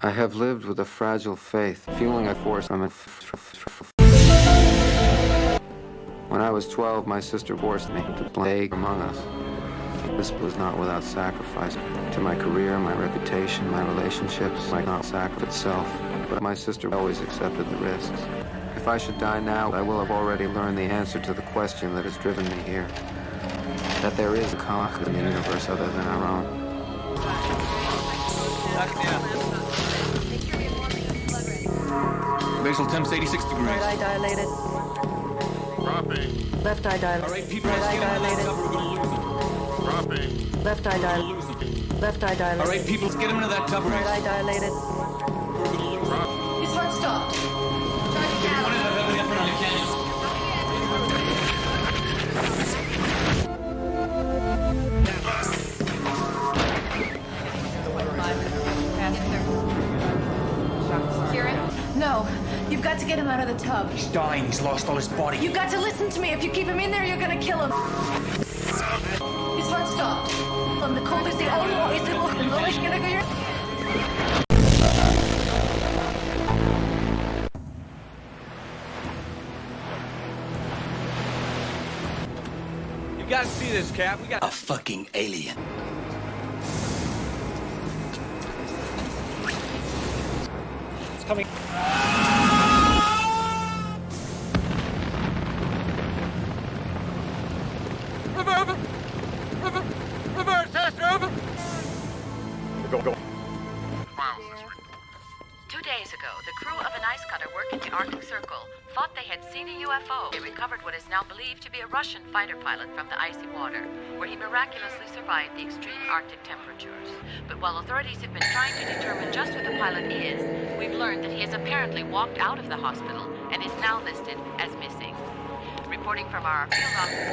I have lived with a fragile faith, feeling a force. When I was 12, my sister forced me to play among us. This was not without sacrifice to my career, my reputation, my relationships, might not sacrifice itself. But my sister always accepted the risks. If I should die now, I will have already learned the answer to the question that has driven me here. That there is a cock in the universe other than our own. Basal temps 86 degrees. Right eye dilated. Dropping. Left eye dilated. All right, people, right let's eye get him dilated. we're gonna lose him. Dropping. Left eye dilated. Left eye dilated. right, people, let's get him into that tub or Right eye dilated. we're gonna lose No, you've got to get him out of the tub. He's dying. He's lost all his body. You've got to listen to me. If you keep him in there, you're gonna kill him. His heart stopped. Um, the cold is the only one. Is it the lowest gonna go? You gotta see this, Cap. We got A fucking alien. Reverse, test, over. Go, go. Files this report. Two days ago, the crew of an ice cutter working the Arctic Circle thought they had seen a UFO. They recovered what is now believed to be a Russian fighter pilot from the icy water, where he miraculously survived the extreme Arctic temperatures. But while authorities have been trying to determine just who the pilot is, we've learned that he has apparently walked out of the hospital and is now listed as missing. Reporting from our field office.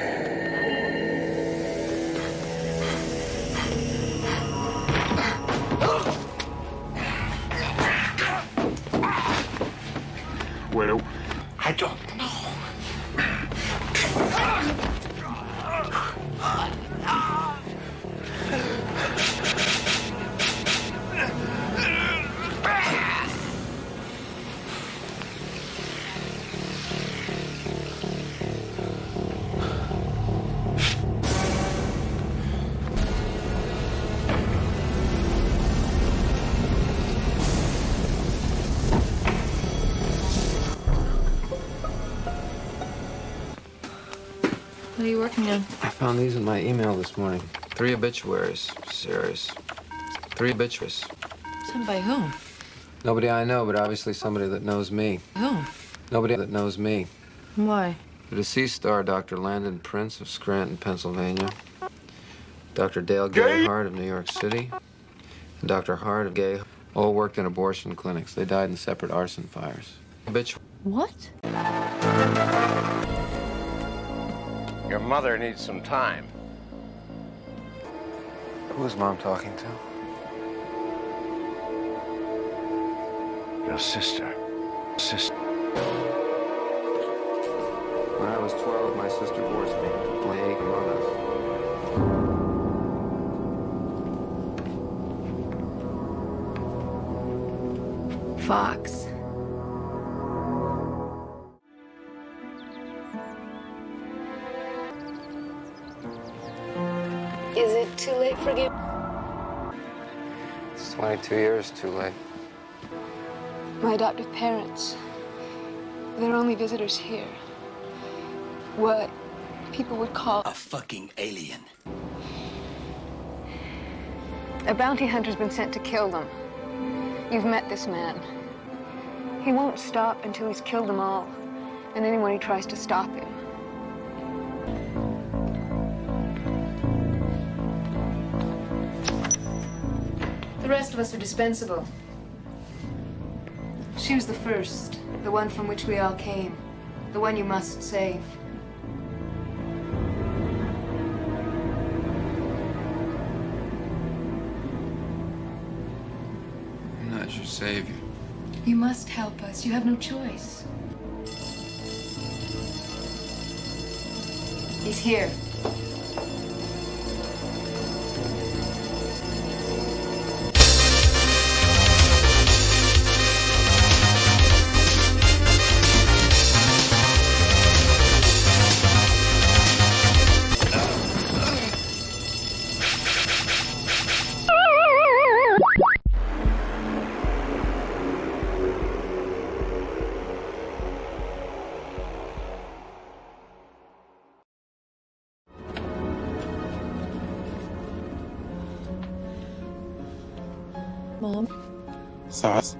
What are you working on? I found these in my email this morning. Three obituaries. Serious. Three obituaries. Sent by whom? Nobody I know, but obviously somebody that knows me. Whom? Nobody that knows me. Why? The deceased star, Dr. Landon Prince of Scranton, Pennsylvania. Dr. Dale Gayhart of New York City. And Dr. Hart of Gay all worked in abortion clinics. They died in separate arson fires. Bitch. What? Your mother needs some time. Who is mom talking to? Your sister. Sister. When I was 12, my sister forced me to plague among us. Fox. Too late for you? It's 22 years too late. My adoptive parents. They're only visitors here. What people would call A fucking alien. a bounty hunter's been sent to kill them. You've met this man. He won't stop until he's killed them all, and anyone who tries to stop him. The rest of us are dispensable. She was the first, the one from which we all came, the one you must save. I'm not your savior. You must help us. You have no choice. He's here. Mom. Says